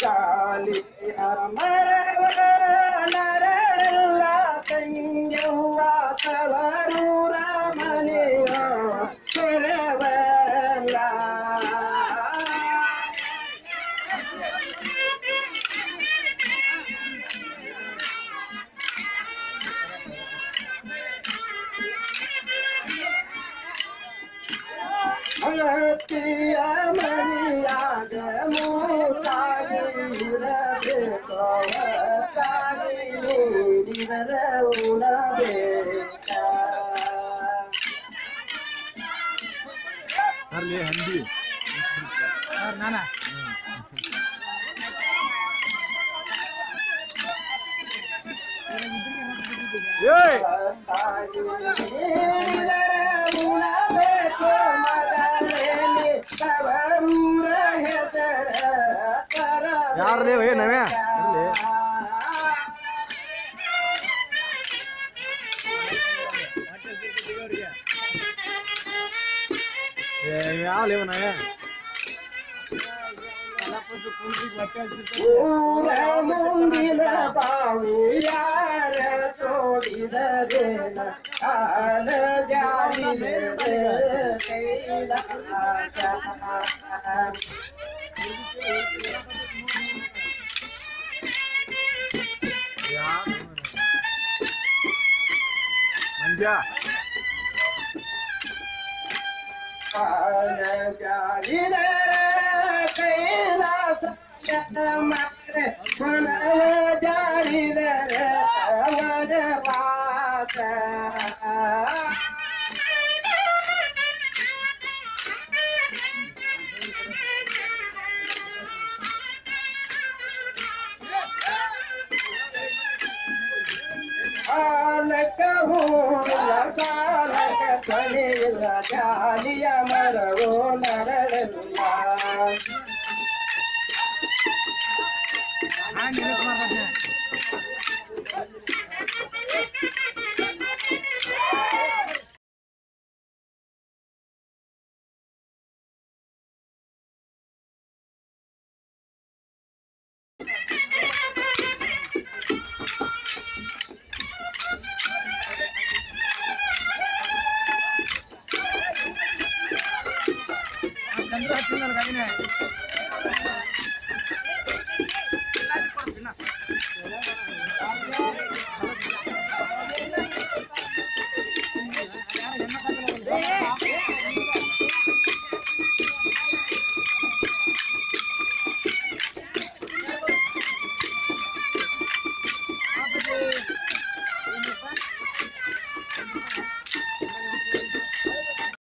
चालीस अमर मोती मनिया मोतारी हंडी और ಯಾರ್ಲೇ ಏ ನವ್ಯ ಅರ್ಲಿ ಏ ಯಾವ ಲೇವ ನವ್ಯ ಊರ ಮುಂದಿನ ಬಾವು ಯಾರ ತೋಡಿದರೇನ ಕಾಲ ಜಾಲಿನ ಕೈಲಾಸ ಮಂಜ ಕಾಲ समझा? Oh ಮಾತ್ರ ಮನವ ಜಾಲಿದರ ಅವರ ವಾಸ ಆಲಕ चंद्रा चंदन गाड़ी